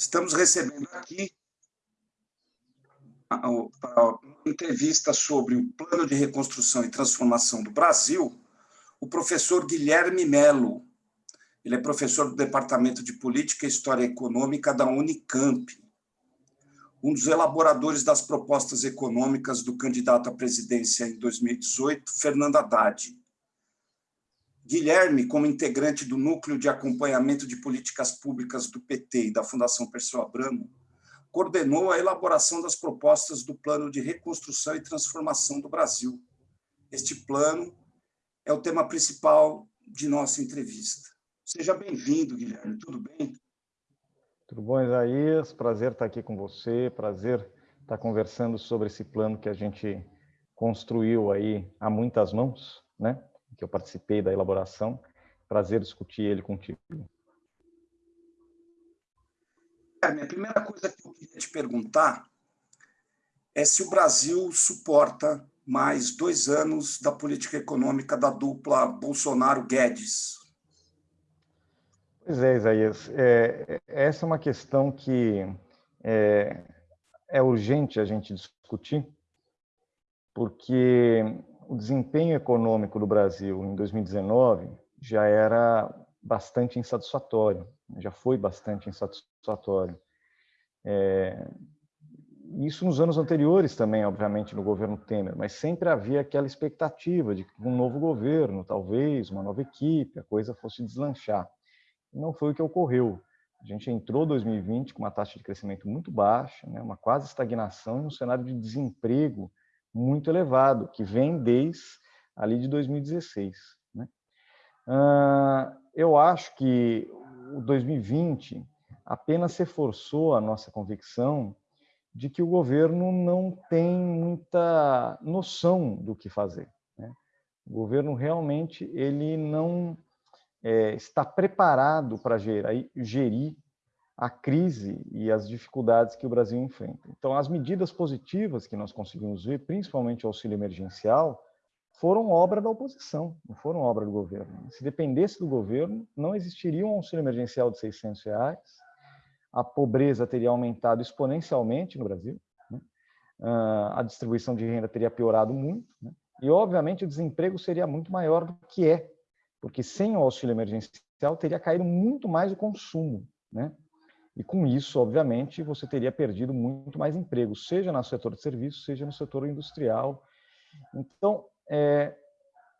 Estamos recebendo aqui uma entrevista sobre o Plano de Reconstrução e Transformação do Brasil, o professor Guilherme Melo. Ele é professor do Departamento de Política e História Econômica da Unicamp, um dos elaboradores das propostas econômicas do candidato à presidência em 2018, Fernando Haddad. Guilherme, como integrante do Núcleo de Acompanhamento de Políticas Públicas do PT e da Fundação Perseu Abramo, coordenou a elaboração das propostas do Plano de Reconstrução e Transformação do Brasil. Este plano é o tema principal de nossa entrevista. Seja bem-vindo, Guilherme. Tudo bem? Tudo bom, Isaías? Prazer estar aqui com você, prazer estar conversando sobre esse plano que a gente construiu aí a muitas mãos, né? Que eu participei da elaboração. Prazer discutir ele contigo. É, a primeira coisa que eu queria te perguntar é se o Brasil suporta mais dois anos da política econômica da dupla Bolsonaro-Guedes. Pois é, Isaías. É, essa é uma questão que é, é urgente a gente discutir, porque o desempenho econômico do Brasil em 2019 já era bastante insatisfatório, já foi bastante insatisfatório. É, isso nos anos anteriores também, obviamente, no governo Temer, mas sempre havia aquela expectativa de que um novo governo, talvez, uma nova equipe, a coisa fosse deslanchar. E não foi o que ocorreu. A gente entrou 2020 com uma taxa de crescimento muito baixa, né, uma quase estagnação e um cenário de desemprego muito elevado, que vem desde ali de 2016. Né? Eu acho que o 2020 apenas reforçou a nossa convicção de que o governo não tem muita noção do que fazer. Né? O governo realmente ele não é, está preparado para gerir, gerir a crise e as dificuldades que o Brasil enfrenta. Então, as medidas positivas que nós conseguimos ver, principalmente o auxílio emergencial, foram obra da oposição, não foram obra do governo. Se dependesse do governo, não existiria um auxílio emergencial de 600 reais, a pobreza teria aumentado exponencialmente no Brasil, né? Ah, a distribuição de renda teria piorado muito, né? e, obviamente, o desemprego seria muito maior do que é, porque sem o auxílio emergencial teria caído muito mais o consumo, né? E com isso, obviamente, você teria perdido muito mais emprego, seja no setor de serviços, seja no setor industrial. Então, é,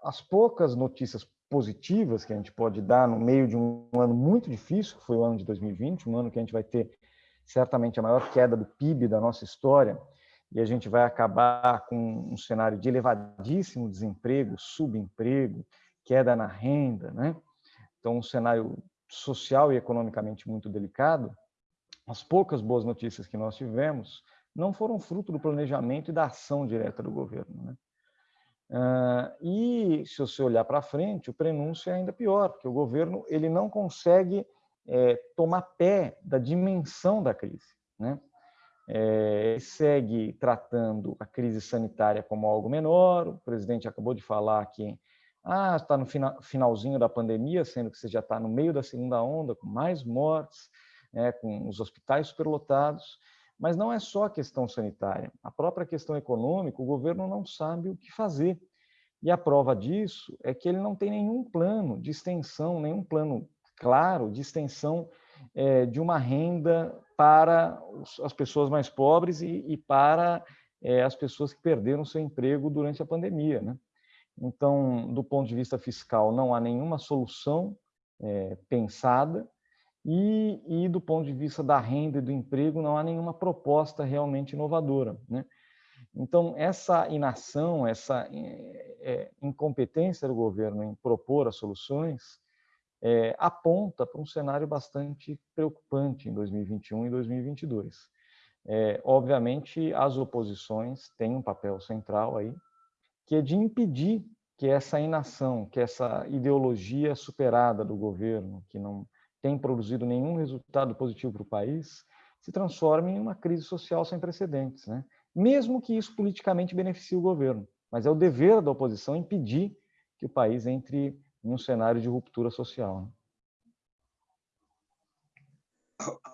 as poucas notícias positivas que a gente pode dar no meio de um ano muito difícil, que foi o ano de 2020, um ano que a gente vai ter certamente a maior queda do PIB da nossa história, e a gente vai acabar com um cenário de elevadíssimo desemprego, subemprego, queda na renda, né? Então, um cenário social e economicamente muito delicado as poucas boas notícias que nós tivemos não foram fruto do planejamento e da ação direta do governo. Né? Uh, e se você olhar para frente, o prenúncio é ainda pior, porque o governo ele não consegue é, tomar pé da dimensão da crise. Né? É, segue tratando a crise sanitária como algo menor, o presidente acabou de falar que ah, está no finalzinho da pandemia, sendo que você já está no meio da segunda onda, com mais mortes, né, com os hospitais superlotados, mas não é só a questão sanitária. A própria questão econômica, o governo não sabe o que fazer. E a prova disso é que ele não tem nenhum plano de extensão, nenhum plano claro de extensão é, de uma renda para as pessoas mais pobres e, e para é, as pessoas que perderam seu emprego durante a pandemia. Né? Então, do ponto de vista fiscal, não há nenhuma solução é, pensada e, e, do ponto de vista da renda e do emprego, não há nenhuma proposta realmente inovadora. Né? Então, essa inação, essa é, incompetência do governo em propor as soluções, é, aponta para um cenário bastante preocupante em 2021 e 2022. É, obviamente, as oposições têm um papel central aí, que é de impedir que essa inação, que essa ideologia superada do governo, que não tem produzido nenhum resultado positivo para o país, se transforme em uma crise social sem precedentes, né? mesmo que isso politicamente beneficie o governo. Mas é o dever da oposição impedir que o país entre em um cenário de ruptura social. Né?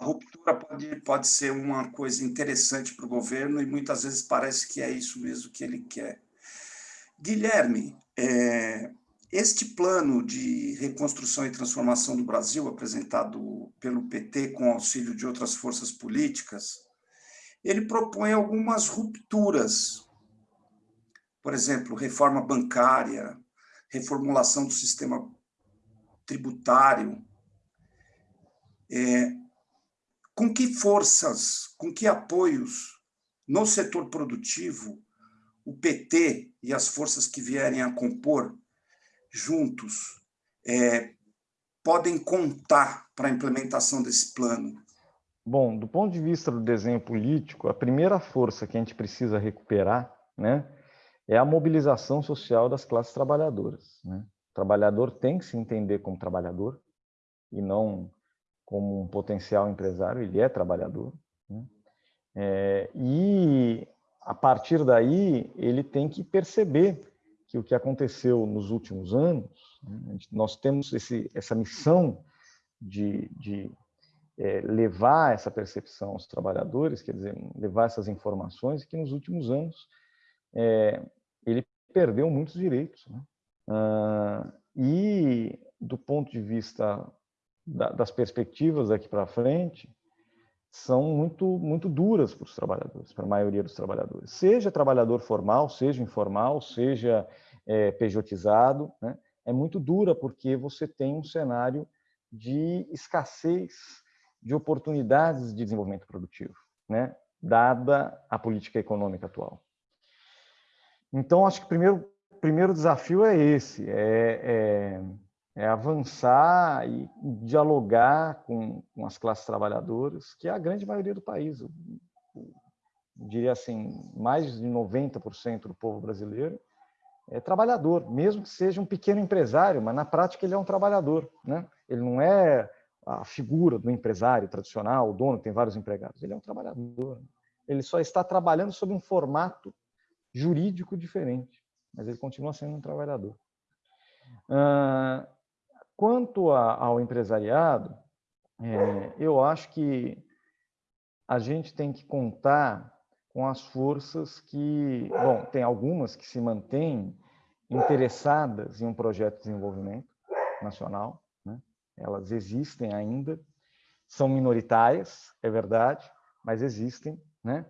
ruptura pode, pode ser uma coisa interessante para o governo e muitas vezes parece que é isso mesmo que ele quer. Guilherme, é, este plano de reconstrução e transformação do Brasil, apresentado pelo PT com auxílio de outras forças políticas, ele propõe algumas rupturas. Por exemplo, reforma bancária, reformulação do sistema tributário. É, com que forças, com que apoios no setor produtivo o PT e as forças que vierem a compor juntos é, podem contar para a implementação desse plano? Bom, do ponto de vista do desenho político, a primeira força que a gente precisa recuperar né, é a mobilização social das classes trabalhadoras. Né? O trabalhador tem que se entender como trabalhador e não como um potencial empresário, ele é trabalhador. Né? É, e, a partir daí, ele tem que perceber que o que aconteceu nos últimos anos, né, nós temos esse, essa missão de, de é, levar essa percepção aos trabalhadores, quer dizer, levar essas informações, que nos últimos anos é, ele perdeu muitos direitos. Né? Ah, e, do ponto de vista da, das perspectivas daqui para frente, são muito, muito duras para os trabalhadores, para a maioria dos trabalhadores. Seja trabalhador formal, seja informal, seja é, pejotizado, né? é muito dura porque você tem um cenário de escassez de oportunidades de desenvolvimento produtivo, né? dada a política econômica atual. Então, acho que o primeiro, primeiro desafio é esse, é, é é avançar e dialogar com, com, as classes trabalhadoras, que é a grande maioria do país. Eu, eu diria assim, mais de 90% do povo brasileiro é trabalhador, mesmo que seja um pequeno empresário, mas na prática ele é um trabalhador. Né? Ele não é a figura do empresário tradicional, o dono tem vários empregados, ele é um trabalhador. Ele só está trabalhando sob um formato jurídico diferente, mas ele continua sendo um trabalhador. Quanto a, ao empresariado, é, eu acho que a gente tem que contar com as forças que, bom, tem algumas que se mantêm interessadas em um projeto de desenvolvimento nacional, né? elas existem ainda, são minoritárias, é verdade, mas existem, né?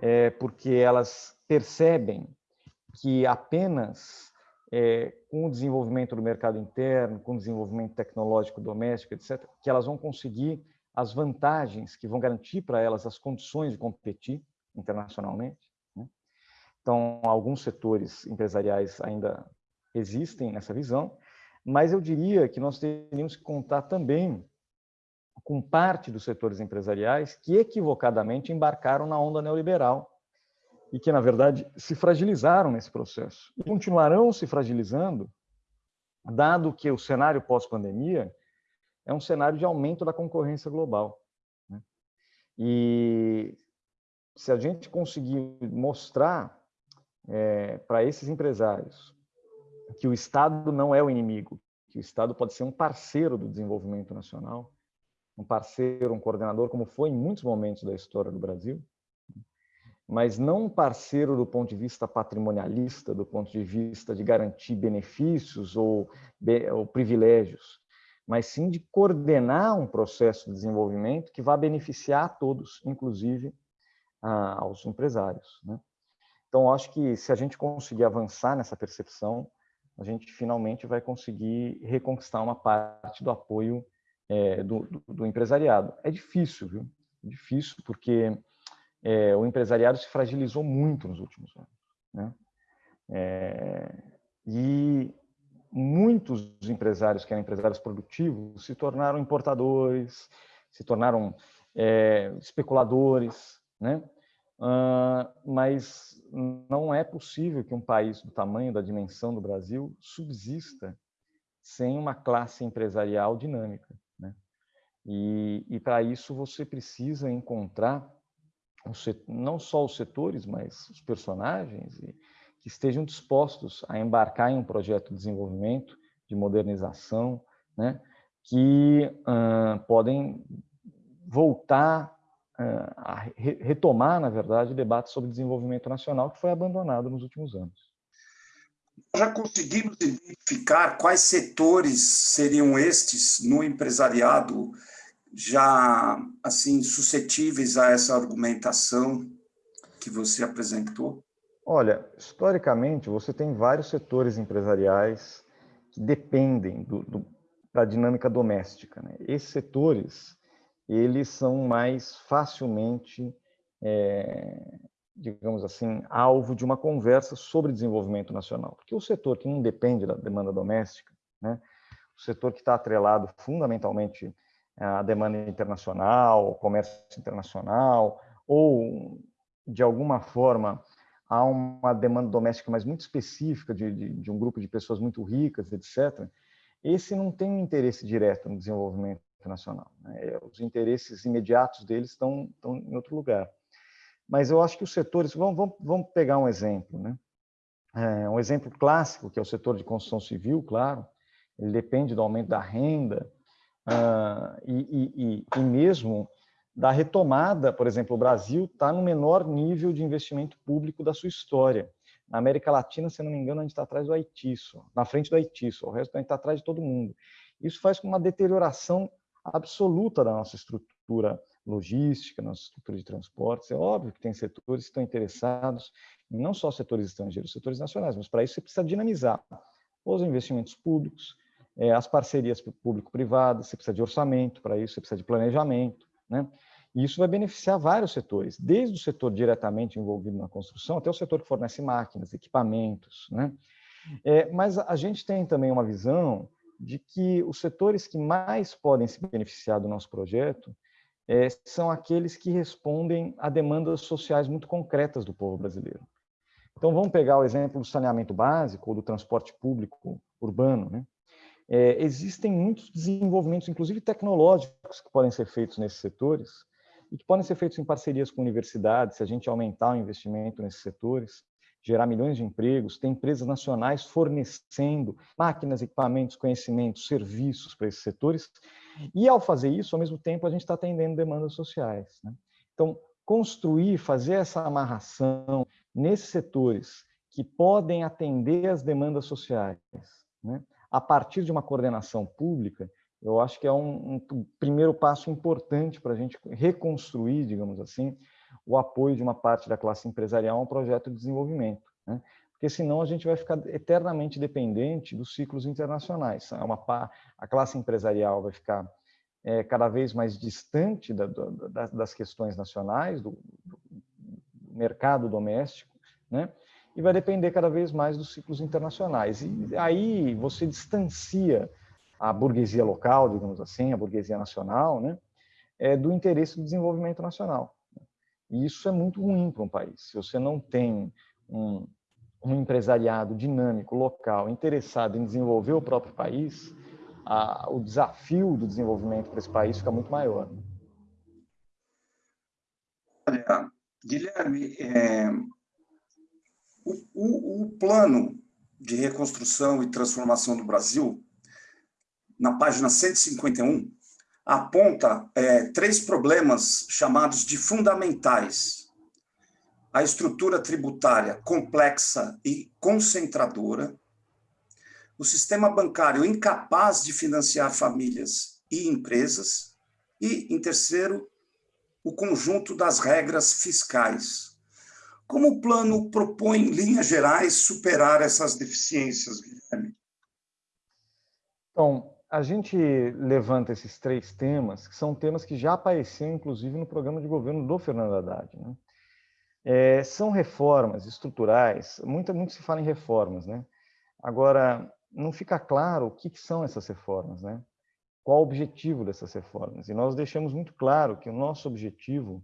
É porque elas percebem que apenas é, com o desenvolvimento do mercado interno, com o desenvolvimento tecnológico doméstico, etc., que elas vão conseguir as vantagens que vão garantir para elas as condições de competir internacionalmente. Né? Então, alguns setores empresariais ainda existem nessa visão, mas eu diria que nós teríamos que contar também com parte dos setores empresariais que equivocadamente embarcaram na onda neoliberal e que, na verdade, se fragilizaram nesse processo e continuarão se fragilizando, dado que o cenário pós-pandemia é um cenário de aumento da concorrência global. Né? E se a gente conseguir mostrar é, para esses empresários que o Estado não é o inimigo, que o Estado pode ser um parceiro do desenvolvimento nacional, um parceiro, um coordenador, como foi em muitos momentos da história do Brasil, mas não um parceiro do ponto de vista patrimonialista, do ponto de vista de garantir benefícios ou, ou privilégios, mas sim de coordenar um processo de desenvolvimento que vá beneficiar a todos, inclusive a, aos empresários. Né? Então, acho que se a gente conseguir avançar nessa percepção, a gente finalmente vai conseguir reconquistar uma parte do apoio é, do, do, do empresariado. É difícil, viu? É difícil, porque é, o empresariado se fragilizou muito nos últimos anos. Né? É, e muitos empresários que eram empresários produtivos se tornaram importadores, se tornaram é, especuladores, né? Uh, mas não é possível que um país do tamanho, da dimensão do Brasil subsista sem uma classe empresarial dinâmica. Né? E, e para isso você precisa encontrar não só os setores, mas os personagens, que estejam dispostos a embarcar em um projeto de desenvolvimento, de modernização, né, que uh, podem voltar a retomar, na verdade, o debate sobre desenvolvimento nacional que foi abandonado nos últimos anos. Já conseguimos identificar quais setores seriam estes no empresariado já assim suscetíveis a essa argumentação que você apresentou? Olha, historicamente, você tem vários setores empresariais que dependem do, do, da dinâmica doméstica. Né? Esses setores eles são mais facilmente, é, digamos assim, alvo de uma conversa sobre desenvolvimento nacional. Porque o setor que não depende da demanda doméstica, né, o setor que está atrelado fundamentalmente à demanda internacional, ao comércio internacional, ou, de alguma forma, há uma demanda doméstica mais muito específica de, de, de um grupo de pessoas muito ricas, etc., esse não tem um interesse direto no desenvolvimento nacional. Né? É, os interesses imediatos deles estão, estão em outro lugar. Mas eu acho que os setores, vamos, vamos, vamos pegar um exemplo, né? É, um exemplo clássico, que é o setor de construção civil, claro, ele depende do aumento da renda uh, e, e, e, mesmo da retomada, por exemplo, o Brasil está no menor nível de investimento público da sua história. Na América Latina, se não me engano, a gente está atrás do Haiti, só, na frente do Haiti, só, o resto a gente está atrás de todo mundo. Isso faz com uma deterioração absoluta da nossa estrutura logística, nossa estrutura de transportes. É óbvio que tem setores que estão interessados não só setores estrangeiros, setores nacionais, mas para isso você precisa dinamizar os investimentos públicos, é, as parcerias público-privadas, você precisa de orçamento para isso, você precisa de planejamento, né? E isso vai beneficiar vários setores, desde o setor diretamente envolvido na construção até o setor que fornece máquinas, equipamentos, né? É, mas a gente tem também uma visão de que os setores que mais podem se beneficiar do nosso projeto é, são aqueles que respondem a demandas sociais muito concretas do povo brasileiro. Então, vamos pegar o exemplo do saneamento básico ou do transporte público urbano. Né? É, existem muitos desenvolvimentos, inclusive tecnológicos, que podem ser feitos nesses setores e que podem ser feitos em parcerias com universidades, se a gente aumentar o investimento nesses setores, gerar milhões de empregos, tem empresas nacionais fornecendo máquinas, equipamentos, conhecimentos, serviços para esses setores, e ao fazer isso, ao mesmo tempo, a gente está atendendo demandas sociais. Né? Então, construir, fazer essa amarração nesses setores que podem atender as demandas sociais, né? A partir de uma coordenação pública, eu acho que é um, um primeiro passo importante para a gente reconstruir, digamos assim, o apoio de uma parte da classe empresarial a um projeto de desenvolvimento. Né? Porque senão a gente vai ficar eternamente dependente dos ciclos internacionais. É uma, a classe empresarial vai ficar é, cada vez mais distante da, da, das questões nacionais, do, do mercado doméstico, né? E vai depender cada vez mais dos ciclos internacionais. E aí você distancia a burguesia local, digamos assim, a burguesia nacional, né? é, do interesse do desenvolvimento nacional. E isso é muito ruim para um país. Se você não tem um, um empresariado dinâmico, local, interessado em desenvolver o próprio país, a, o desafio do desenvolvimento para esse país fica muito maior. Olha, Guilherme, é, o, o, o plano de reconstrução e transformação do Brasil, na página 151, aponta é, três problemas chamados de fundamentais. A estrutura tributária complexa e concentradora, o sistema bancário incapaz de financiar famílias e empresas, e, em terceiro, o conjunto das regras fiscais. Como o plano propõe, em linhas gerais, superar essas deficiências, Guilherme? Então, a gente levanta esses três temas, que são temas que já apareciam, inclusive, no programa de governo do Fernando Haddad. Né? É, são reformas estruturais, muito, muito se fala em reformas, né? Agora, não fica claro o que, que são essas reformas, né? Qual o objetivo dessas reformas? E nós deixamos muito claro que o nosso objetivo,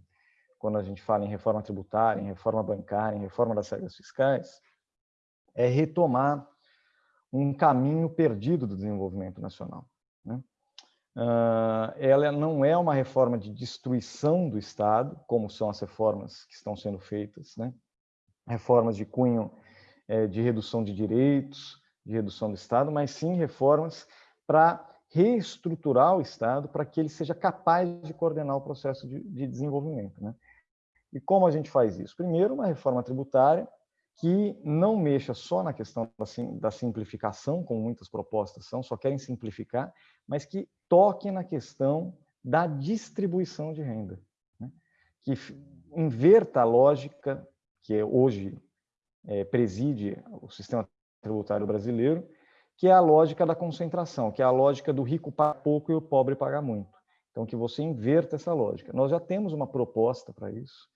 quando a gente fala em reforma tributária, em reforma bancária, em reforma das regras fiscais, é retomar um caminho perdido do desenvolvimento nacional. Né? Uh, ela não é uma reforma de destruição do Estado, como são as reformas que estão sendo feitas, né? reformas de cunho é, de redução de direitos, de redução do Estado, mas sim reformas para reestruturar o Estado para que ele seja capaz de coordenar o processo de, de desenvolvimento. Né? E como a gente faz isso? Primeiro, uma reforma tributária que não mexa só na questão da simplificação, como muitas propostas são, só querem simplificar, mas que toque na questão da distribuição de renda, né? que inverta a lógica que hoje é, preside o sistema tributário brasileiro, que é a lógica da concentração, que é a lógica do rico pagar pouco e o pobre pagar muito. Então, que você inverta essa lógica. Nós já temos uma proposta para isso,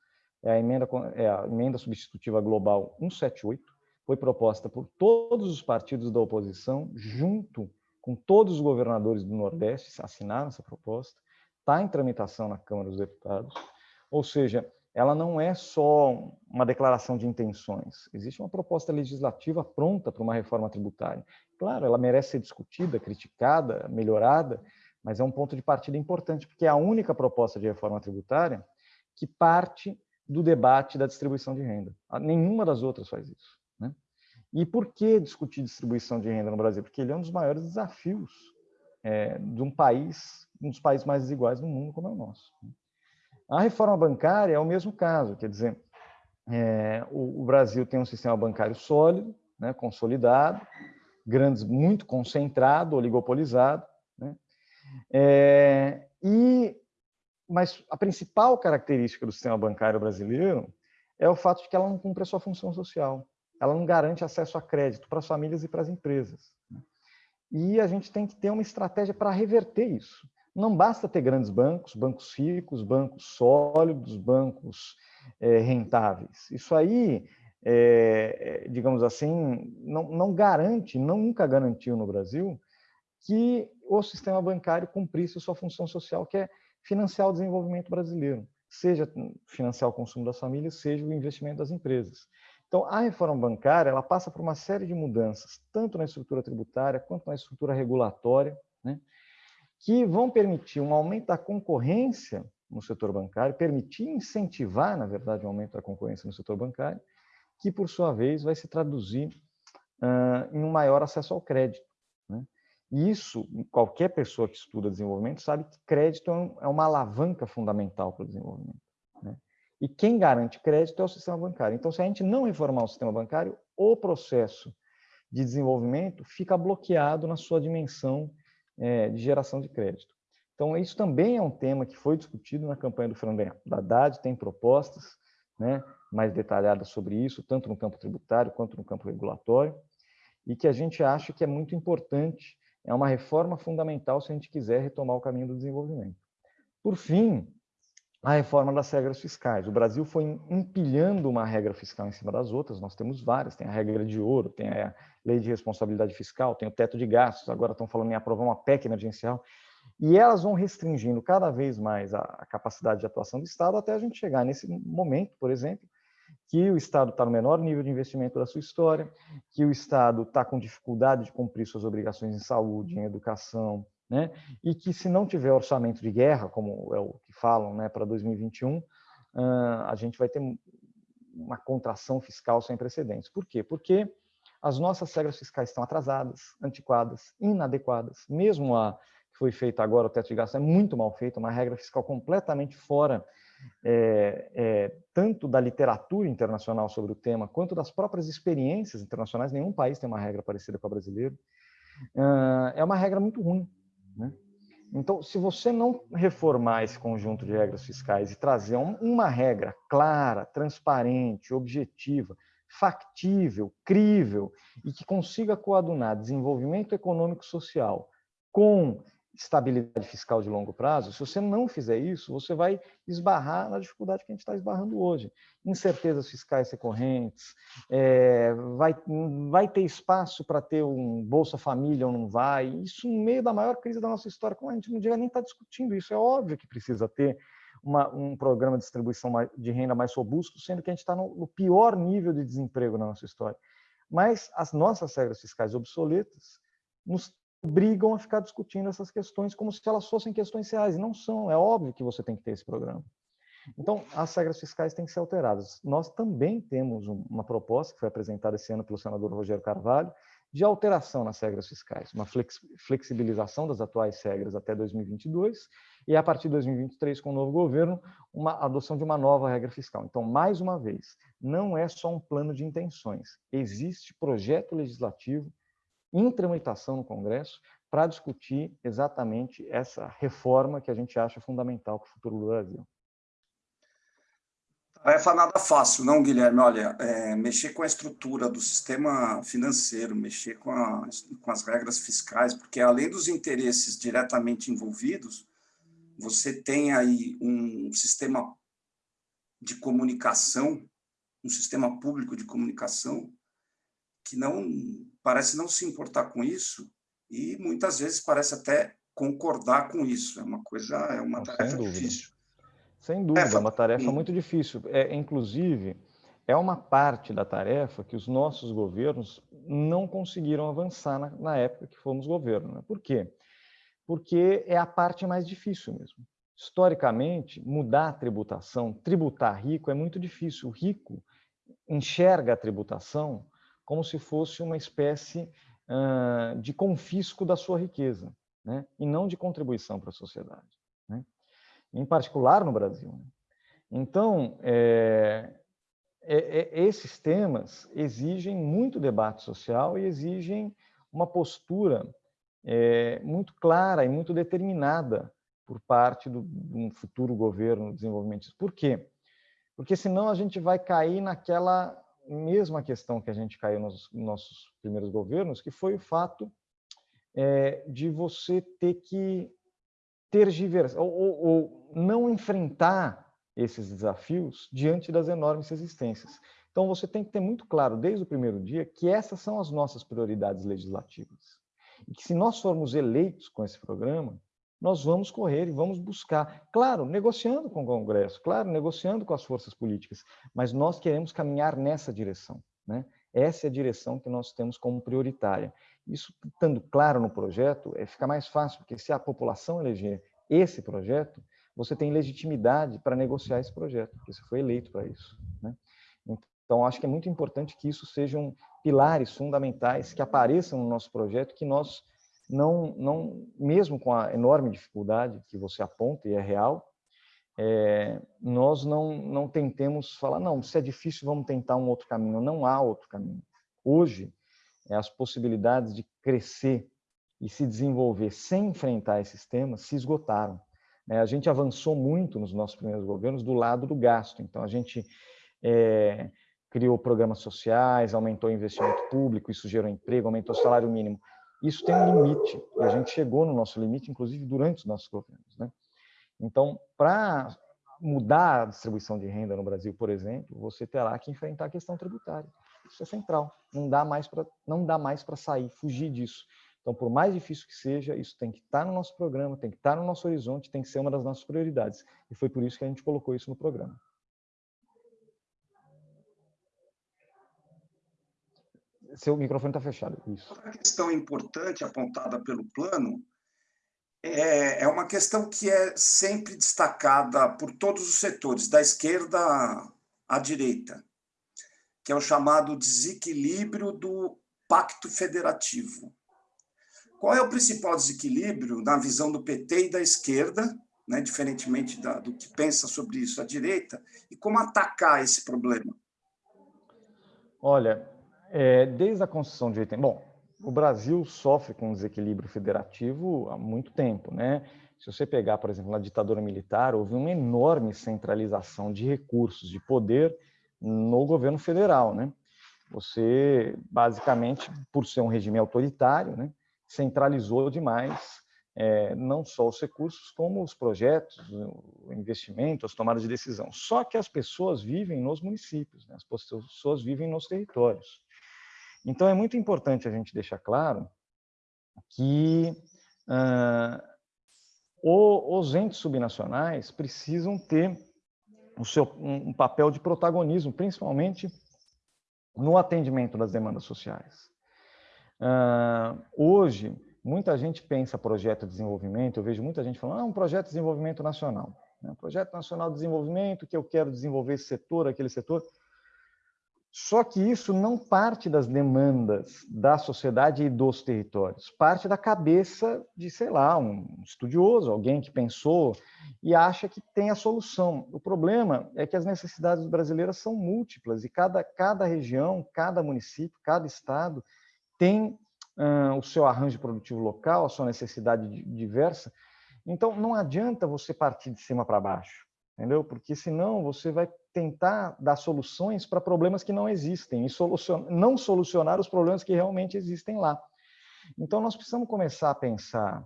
é a, emenda, é a emenda substitutiva global 178, foi proposta por todos os partidos da oposição, junto com todos os governadores do Nordeste, assinaram essa proposta, está em tramitação na Câmara dos Deputados, ou seja, ela não é só uma declaração de intenções. Existe uma proposta legislativa pronta para uma reforma tributária. Claro, ela merece ser discutida, criticada, melhorada, mas é um ponto de partida importante, porque é a única proposta de reforma tributária que parte do debate da distribuição de renda. Nenhuma das outras faz isso. Né? E por que discutir distribuição de renda no Brasil? Porque ele é um dos maiores desafios é, de um país, um dos países mais desiguais do mundo, como é o nosso. Né? A reforma bancária é o mesmo caso, quer dizer, é, o, o, Brasil tem um sistema bancário sólido, né, consolidado, grandes, muito concentrado, oligopolizado, né, é, e, mas a principal característica do sistema bancário brasileiro é o fato de que ela não cumpre a sua função social, ela não garante acesso a crédito para as famílias e para as empresas. E a gente tem que ter uma estratégia para reverter isso. Não basta ter grandes bancos, bancos ricos, bancos sólidos, bancos é, rentáveis. Isso aí, é, digamos assim, não, não garante, não nunca garantiu no Brasil que o sistema bancário cumprisse sua função social, que é financiar o desenvolvimento brasileiro, seja financiar o consumo das famílias, seja o investimento das empresas. Então, a reforma bancária ela passa por uma série de mudanças, tanto na estrutura tributária quanto na estrutura regulatória, né? que vão permitir um aumento da concorrência no setor bancário, permitir incentivar, na verdade, um aumento da concorrência no setor bancário, que, por sua vez, vai se traduzir uh, em um maior acesso ao crédito. Né? Isso, qualquer pessoa que estuda desenvolvimento sabe que crédito é, é uma alavanca fundamental para o desenvolvimento. Né? E quem garante crédito é o sistema bancário. Então, se a gente não reformar o sistema bancário, o processo de desenvolvimento fica bloqueado na sua dimensão é, de geração de crédito. Então, isso também é um tema que foi discutido na campanha do Fernando Haddad, tem propostas né, mais detalhadas sobre isso, tanto no campo tributário quanto no campo regulatório, e que a gente acha que é muito importante, é uma reforma fundamental se a gente quiser retomar o caminho do desenvolvimento. Por fim, a reforma das regras fiscais. O Brasil foi empilhando uma regra fiscal em cima das outras, nós temos várias, tem a regra de ouro, tem a lei de responsabilidade fiscal, tem o teto de gastos, agora estão falando em aprovar uma PEC emergencial, e elas vão restringindo cada vez mais a, capacidade de atuação do Estado até a gente chegar nesse momento, por exemplo, que o Estado está no menor nível de investimento da sua história, que o Estado está com dificuldade de cumprir suas obrigações em saúde, em educação, né? e que se não tiver orçamento de guerra, como é o que falam né, para 2021, a gente vai ter uma contração fiscal sem precedentes. Por quê? Porque as nossas regras fiscais estão atrasadas, antiquadas, inadequadas. Mesmo a que foi feita agora, o teto de gastos, é muito mal feita, uma regra fiscal completamente fora é, é, tanto da literatura internacional sobre o tema, quanto das próprias experiências internacionais. Nenhum país tem uma regra parecida com a brasileira. É uma regra muito ruim. Né? Então, se você não reformar esse conjunto de regras fiscais e trazer uma regra clara, transparente, objetiva, factível, crível e que consiga coadunar desenvolvimento econômico social com estabilidade fiscal de longo prazo, se você não fizer isso, você vai esbarrar na dificuldade que a gente está esbarrando hoje. Incertezas fiscais recorrentes, é, vai, vai ter espaço para ter um Bolsa Família ou não vai, isso no meio da maior crise da nossa história, como a gente não devia nem estar tá discutindo isso, é óbvio que precisa ter uma, um programa de distribuição de renda mais robusto, sendo que a gente está no, no pior nível de desemprego na nossa história. Mas as nossas regras fiscais obsoletas nos obrigam a ficar discutindo essas questões como se elas fossem questões reais. Não são. É óbvio que você tem que ter esse programa. Então, as regras fiscais têm que ser alteradas. Nós também temos uma proposta que foi apresentada esse ano pelo senador Rogério Carvalho, de alteração nas regras fiscais, uma flexibilização das atuais regras até 2022 e a partir de 2023 com o novo governo uma adoção de uma nova regra fiscal. Então, mais uma vez, não é só um plano de intenções, existe projeto legislativo em tramitação no Congresso para discutir exatamente essa reforma que a gente acha fundamental para o futuro do Brasil. Tarefa nada fácil, não, Guilherme? Olha, é, mexer com a estrutura do sistema financeiro, mexer com, a, com as regras fiscais, porque além dos interesses diretamente envolvidos, você tem aí um sistema de comunicação, um sistema público de comunicação, que não parece não se importar com isso e muitas vezes parece até concordar com isso. É uma coisa, é uma tarefa difícil. Sem dúvida, é uma tarefa muito difícil. É, inclusive, é uma parte da tarefa que os nossos governos não conseguiram avançar na, na época que fomos governo. Né? Por quê? Porque é a parte mais difícil mesmo. Historicamente, mudar a tributação, tributar rico é muito difícil. O rico enxerga a tributação como se fosse uma espécie uh, de confisco da sua riqueza, né? e não de contribuição para a sociedade em particular no Brasil. Né? Então, é, é, é, esses temas exigem muito debate social e exigem uma postura é, muito clara e muito determinada por parte do, de um futuro governo desenvolvimentista. Por quê? Porque senão a gente vai cair naquela mesma questão que a gente caiu nos nossos primeiros governos, que foi o fato é, de você ter que tergiversar ou, ou, ou não enfrentar esses desafios diante das enormes resistências. Então, você tem que ter muito claro, desde o primeiro dia, que essas são as nossas prioridades legislativas. E que se nós formos eleitos com esse programa, nós vamos correr e vamos buscar, claro, negociando com o Congresso, claro, negociando com as forças políticas, mas nós queremos caminhar nessa direção. Né? Essa é a direção que nós temos como prioritária. Isso, estando claro no projeto, é, fica mais fácil, porque se a população eleger esse projeto, você tem legitimidade para negociar esse projeto, porque você foi eleito para isso. Né? Então, acho que é muito importante que isso sejam pilares fundamentais que apareçam no nosso projeto, que nós não, não mesmo com a enorme dificuldade que você aponta e é real, é, nós não, não tentemos falar, não, se é difícil, vamos tentar um outro caminho. Não há outro caminho. Hoje, é, as possibilidades de crescer e se desenvolver sem enfrentar esses temas se esgotaram. Né? A gente avançou muito nos nossos primeiros governos do lado do gasto. Então, a gente é, criou programas sociais, aumentou o investimento público, isso gerou emprego, aumentou o salário mínimo. Isso tem um limite, e a gente chegou no nosso limite, inclusive durante os nossos governos. Né? Então, para mudar a distribuição de renda no Brasil, por exemplo, você terá que enfrentar a questão tributária. Isso é central. Não dá mais para não dá mais para sair, fugir disso. Então, por mais difícil que seja, isso tem que estar no nosso programa, tem que estar no nosso horizonte, tem que ser uma das nossas prioridades. E foi por isso que a gente colocou isso no programa. Seu microfone está fechado. Isso. Outra questão importante apontada pelo plano é, é uma questão que é sempre destacada por todos os setores, da esquerda à direita, que é o chamado desequilíbrio do pacto federativo. Qual é o principal desequilíbrio na visão do PT e da esquerda, né, diferentemente da, do que pensa sobre isso a direita, e como atacar esse problema? Olha, é, desde a Constituição de 80... Bom, o Brasil sofre com desequilíbrio federativo há muito tempo, né? Se você pegar, por exemplo, na ditadura militar, houve uma enorme centralização de recursos, de poder no governo federal, né? Você, basicamente, por ser um regime autoritário, né, centralizou demais é, não só os recursos, como os projetos, o investimento, as tomadas de decisão. Só que as pessoas vivem nos municípios, né? as pessoas vivem nos territórios. Então, é muito importante a gente deixar claro que ah, os entes subnacionais precisam ter o seu, um papel de protagonismo, principalmente no atendimento das demandas sociais. Uh, hoje, muita gente pensa projeto de desenvolvimento, eu vejo muita gente falando, ah, um projeto de desenvolvimento nacional. Né? Um projeto nacional de desenvolvimento que eu quero desenvolver esse setor, aquele setor. Só que isso não parte das demandas da sociedade e dos territórios, parte da cabeça de, sei lá, um estudioso, alguém que pensou e acha que tem a solução. O problema é que as necessidades brasileiras são múltiplas e cada, cada região, cada município, cada estado tem uh, o seu arranjo produtivo local, a sua necessidade diversa. Então, não adianta você partir de cima para baixo entendeu? Porque senão você vai tentar dar soluções para problemas que não existem e não solucionar os problemas que realmente existem lá. Então, nós precisamos começar a pensar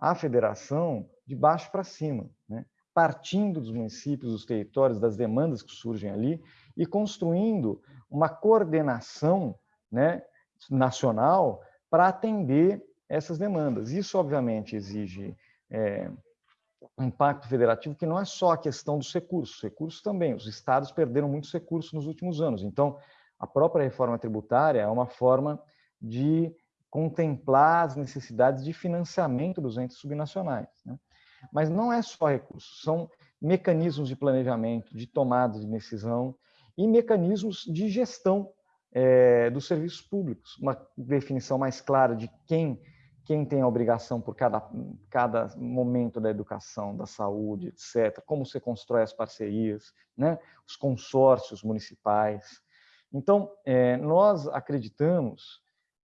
a federação de baixo para cima, né? partindo dos municípios, dos territórios, das demandas que surgem ali e construindo uma coordenação né, nacional para atender essas demandas. Isso, obviamente, exige é, impacto federativo que não é só a questão dos recursos, recursos também. Os estados perderam muitos recursos nos últimos anos. Então, a própria reforma tributária é uma forma de contemplar as necessidades de financiamento dos entes subnacionais. Né? Mas não é só recursos, são mecanismos de planejamento, de tomada de decisão e mecanismos de gestão é, dos serviços públicos. Uma definição mais clara de quem quem tem a obrigação por cada, cada momento da educação, da saúde, etc., como você constrói as parcerias, né? os consórcios municipais. Então, é, nós acreditamos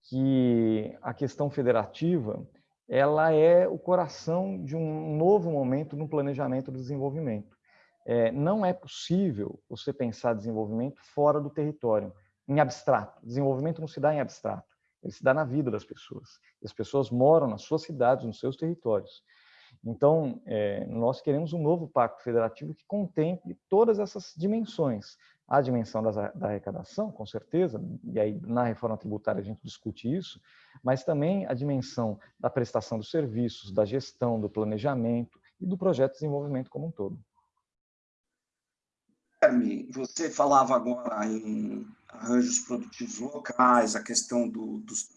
que a questão federativa ela é o coração de um novo momento no planejamento do desenvolvimento. É, não é possível você pensar desenvolvimento fora do território, em abstrato. Desenvolvimento não se dá em abstrato ele se dá na vida das pessoas. as pessoas moram nas suas cidades, nos seus territórios. Então, é, nós queremos um novo pacto federativo que contemple todas essas dimensões. A dimensão das, da arrecadação, com certeza, e aí na reforma tributária a gente discute isso, mas também a dimensão da prestação dos serviços, da gestão, do planejamento e do projeto de desenvolvimento como um todo. Você falava agora em arranjos produtivos locais, a questão do, dos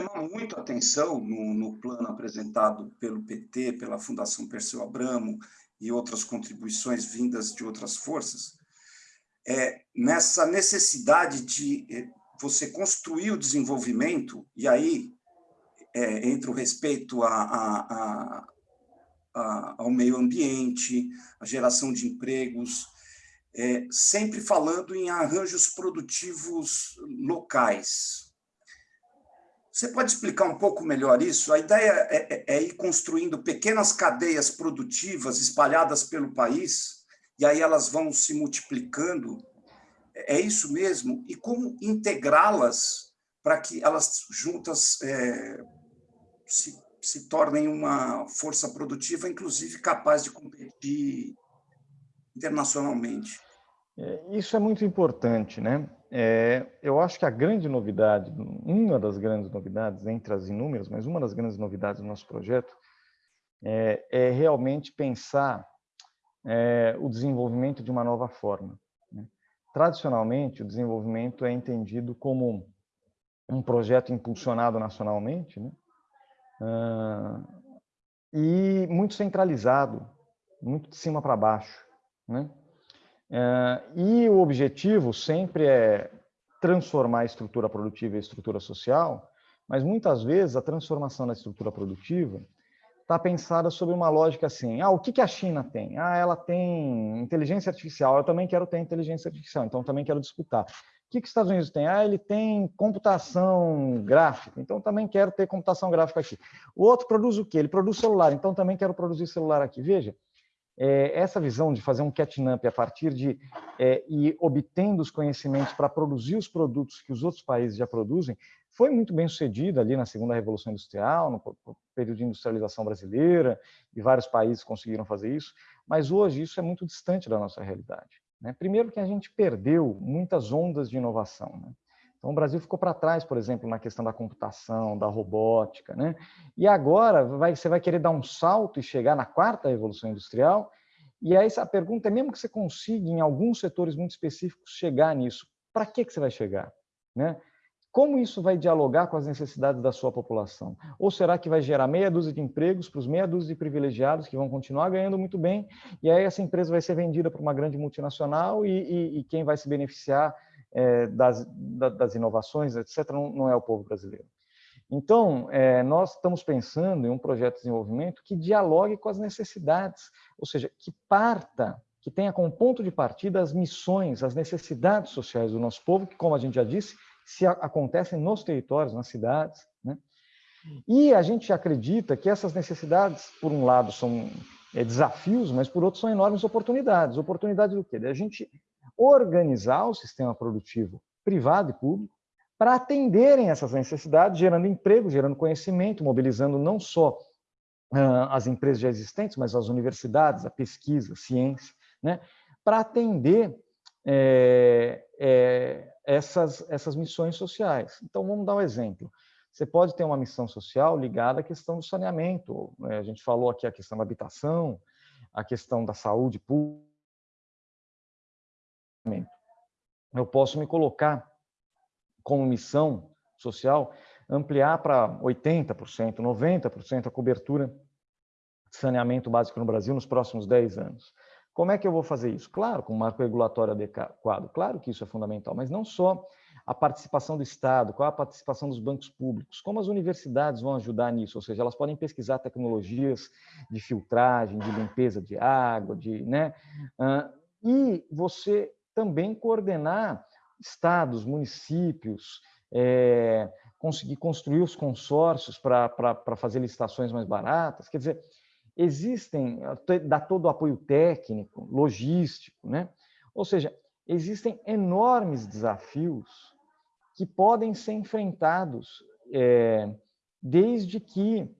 chama muito atenção no, no, plano apresentado pelo PT, pela Fundação Perseu Abramo e outras contribuições vindas de outras forças, é, nessa necessidade de é, você construir o desenvolvimento, e aí é, entre o respeito a, a, a, ao meio ambiente, a geração de empregos, é, sempre falando em arranjos produtivos locais. Você pode explicar um pouco melhor isso? A ideia é, é, é, ir construindo pequenas cadeias produtivas espalhadas pelo país, e aí elas vão se multiplicando. É isso mesmo? E como integrá-las para que elas juntas é, se, se tornem uma força produtiva, inclusive capaz de competir internacionalmente? É, isso é muito importante, né? É, eu acho que a grande novidade, uma das grandes novidades, entre as inúmeras, mas uma das grandes novidades do nosso projeto é, é realmente pensar é, o desenvolvimento de uma nova forma. Né? Tradicionalmente, o desenvolvimento é entendido como um projeto impulsionado nacionalmente né? Ah, e muito centralizado, muito de cima para baixo. Né? É, e o objetivo sempre é transformar a estrutura produtiva e a estrutura social, mas muitas vezes a transformação da estrutura produtiva está pensada sobre uma lógica assim, ah, o que, que a China tem? Ah, ela tem inteligência artificial, eu também quero ter inteligência artificial, então também quero disputar. O que, que os Estados Unidos tem? Ah, ele tem computação gráfica, então também quero ter computação gráfica aqui. O outro produz o quê? Ele produz celular, então também quero produzir celular aqui. Veja, é, essa visão de fazer um catch-up a partir de é, ir obtendo os conhecimentos para produzir os produtos que os outros países já produzem, foi muito bem sucedida ali na segunda revolução industrial, no período de industrialização brasileira, e vários países conseguiram fazer isso, mas hoje isso é muito distante da nossa realidade. Né? Primeiro que a gente perdeu muitas ondas de inovação. Né? Então, o Brasil ficou para trás, por exemplo, na questão da computação, da robótica. Né? E agora vai, você vai querer dar um salto e chegar na quarta revolução industrial. E aí a pergunta é, mesmo que você consiga, em alguns setores muito específicos, chegar nisso, para que, que você vai chegar? Né? Como isso vai dialogar com as necessidades da sua população? Ou será que vai gerar meia dúzia de empregos para os meia dúzia de privilegiados que vão continuar ganhando muito bem, e aí essa empresa vai ser vendida para uma grande multinacional e, e, e quem vai se beneficiar é, das, das inovações, etc., não, não, é o povo brasileiro. Então, é, nós estamos pensando em um projeto de desenvolvimento que dialogue com as necessidades, ou seja, que parta, que tenha como ponto de partida as missões, as necessidades sociais do nosso povo, que, como a gente já disse, se acontecem nos territórios, nas cidades. Né? E a gente acredita que essas necessidades, por um lado, são é, desafios, mas por outro são enormes oportunidades. Oportunidades do quê? De a gente organizar o sistema produtivo privado e público para atenderem essas necessidades, gerando emprego, gerando conhecimento, mobilizando não só as empresas já existentes, mas as universidades, a pesquisa, a ciência, né, para atender é, é, essas, essas missões sociais. Então, vamos dar um exemplo. Você pode ter uma missão social ligada à questão do saneamento. Né? A gente falou aqui a questão da habitação, a questão da saúde pública, eu posso me colocar como missão social ampliar para 80%, 90% a cobertura de saneamento básico no Brasil nos próximos 10 anos. Como é que eu vou fazer isso? Claro, com um marco regulatório adequado, claro que isso é fundamental, mas não só a participação do Estado, qual a participação dos bancos públicos, como as universidades vão ajudar nisso, ou seja, elas podem pesquisar tecnologias de filtragem, de limpeza de água, de, né? e você também coordenar estados, municípios, é, conseguir construir os consórcios para fazer licitações mais baratas. Quer dizer, existem, dá todo o apoio técnico, logístico, né? Ou seja, existem enormes desafios que podem ser enfrentados é, desde que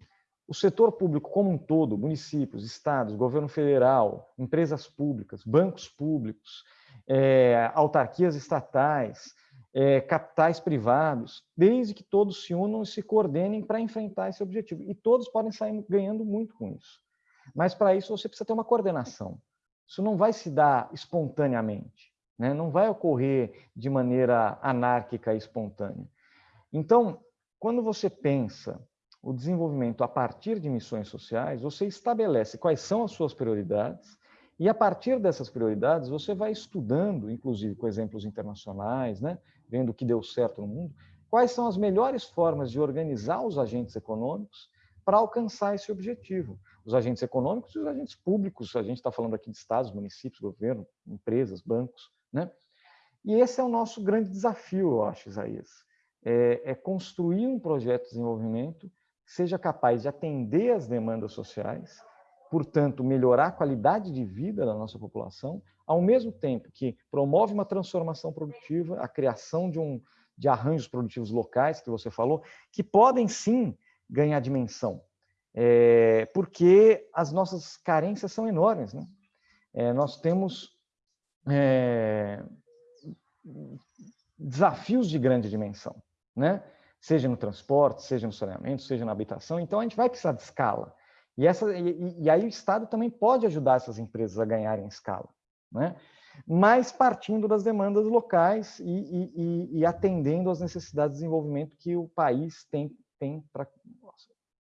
o setor público como um todo, municípios, estados, governo federal, empresas públicas, bancos públicos, é, autarquias estatais, é, capitais privados, desde que todos se unam e se coordenem para enfrentar esse objetivo. E todos podem sair ganhando muito com isso. Mas para isso você precisa ter uma coordenação. Isso não vai se dar espontaneamente, né? não vai ocorrer de maneira anárquica e espontânea. Então, quando você pensa o desenvolvimento a partir de missões sociais, você estabelece quais são as suas prioridades e a partir dessas prioridades, você vai estudando, inclusive com exemplos internacionais, né, vendo o que deu certo no mundo, quais são as melhores formas de organizar os agentes econômicos para alcançar esse objetivo. Os agentes econômicos e os agentes públicos, a gente está falando aqui de estados, municípios, governo, empresas, bancos. Né? E esse é o nosso grande desafio, eu acho, Isaías. É, é construir um projeto de desenvolvimento que seja capaz de atender às demandas sociais, portanto, melhorar a qualidade de vida da nossa população, ao mesmo tempo que promove uma transformação produtiva, a criação de, um, de arranjos produtivos locais, que você falou, que podem sim ganhar dimensão, é, porque as nossas carências são enormes. Né? É, nós temos é, desafios de grande dimensão, né? seja no transporte, seja no saneamento, seja na habitação, então a gente vai precisar de escala. E, essa, e, e, aí o Estado também pode ajudar essas empresas a ganharem escala, né? mas partindo das demandas locais e, e, e atendendo às necessidades de desenvolvimento que o país tem, tem para,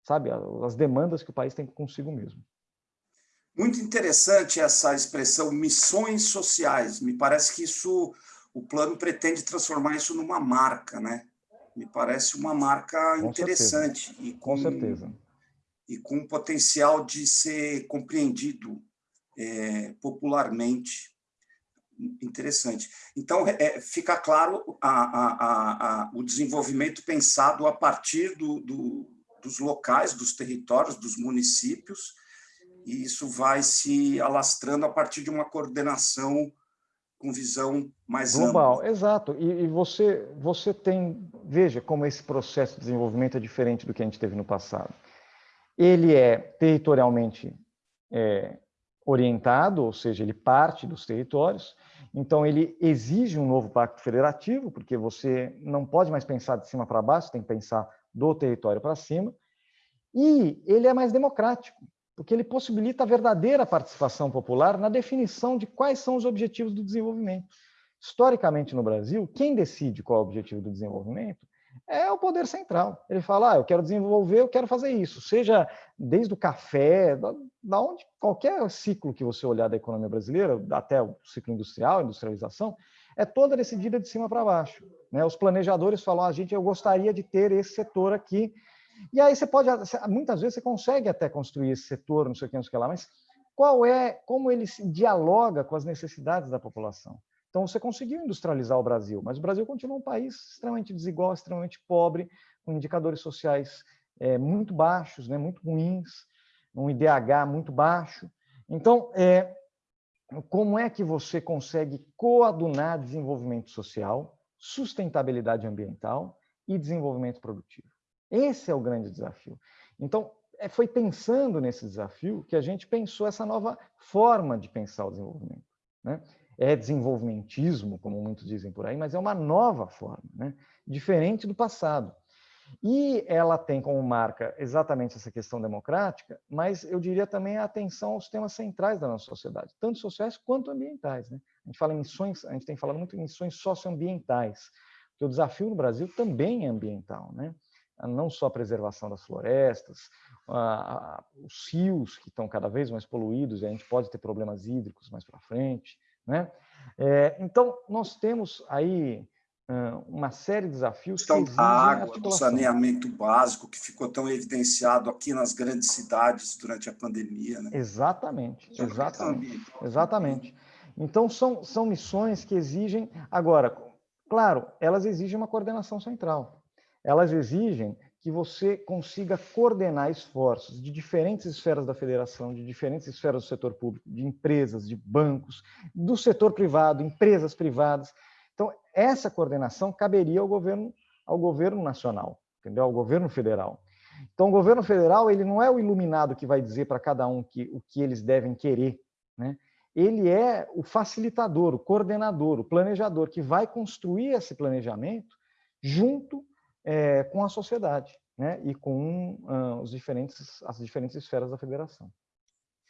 sabe, as demandas que o país tem consigo mesmo. Muito interessante essa expressão missões sociais. Me parece que isso, o plano pretende transformar isso numa marca, né? Me parece uma marca com interessante. Certeza. E com, com certeza e com potencial de ser compreendido é, popularmente. Interessante. Então, é, fica claro a, a, a, o desenvolvimento pensado a partir do, do, dos locais, dos territórios, dos municípios, e isso vai se alastrando a partir de uma coordenação com visão mais global. Ampla. Exato. E, e, você, você tem, veja como esse processo de desenvolvimento é diferente do que a gente teve no passado ele é territorialmente é, orientado, ou seja, ele parte dos territórios, então ele exige um novo pacto federativo, porque você não pode mais pensar de cima para baixo, tem que pensar do território para cima, e ele é mais democrático, porque ele possibilita a verdadeira participação popular na definição de quais são os objetivos do desenvolvimento. Historicamente, no Brasil, quem decide qual é o objetivo do desenvolvimento é o poder central. Ele fala, ah, eu quero desenvolver, eu quero fazer isso, seja desde o café, da, da onde qualquer ciclo que você olhar da economia brasileira, até o ciclo industrial, industrialização, é toda decidida de cima para baixo. Né? Os planejadores falam, a ah, gente, eu gostaria de ter esse setor aqui. E aí você pode, muitas vezes você consegue até construir esse setor, não sei o que, não sei o que lá, mas qual é, como ele dialoga com as necessidades da população? Então, você conseguiu industrializar o Brasil, mas o Brasil continua um país extremamente desigual, extremamente pobre, com indicadores sociais é, muito baixos, né, muito ruins, um IDH muito baixo. Então, é, como é que você consegue coadunar desenvolvimento social, sustentabilidade ambiental e desenvolvimento produtivo? Esse é o grande desafio. Então, é, foi pensando nesse desafio que a gente pensou essa nova forma de pensar o desenvolvimento. Né? É desenvolvimentismo, como muitos dizem por aí, mas é uma nova forma, né? diferente do passado. E ela tem como marca exatamente essa questão democrática, mas eu diria também a atenção aos temas centrais da nossa sociedade, tanto sociais quanto ambientais. Né? A gente fala missões, a gente tem falado muito em missões socioambientais, porque o desafio no Brasil também é ambiental, né? não só a preservação das florestas, a, a, os rios que estão cada vez mais poluídos, e a gente pode ter problemas hídricos mais para frente. Né? É, então, nós temos aí uma série de desafios questão que da água, do saneamento básico, que ficou tão evidenciado aqui nas grandes cidades durante a pandemia. Né? Exatamente, exatamente, exatamente. Então, são, são missões que exigem... Agora, claro, elas exigem uma coordenação central. Elas exigem que você consiga coordenar esforços de diferentes esferas da federação, de diferentes esferas do setor público, de empresas, de bancos, do setor privado, empresas privadas, então, essa coordenação caberia ao governo, ao governo nacional, entendeu? ao governo federal. Então, o governo federal ele não é o iluminado que vai dizer para cada um que, o que eles devem querer. Né? Ele é o facilitador, o coordenador, o planejador, que vai construir esse planejamento junto é, com a sociedade né? e com uh, os diferentes, as diferentes esferas da federação.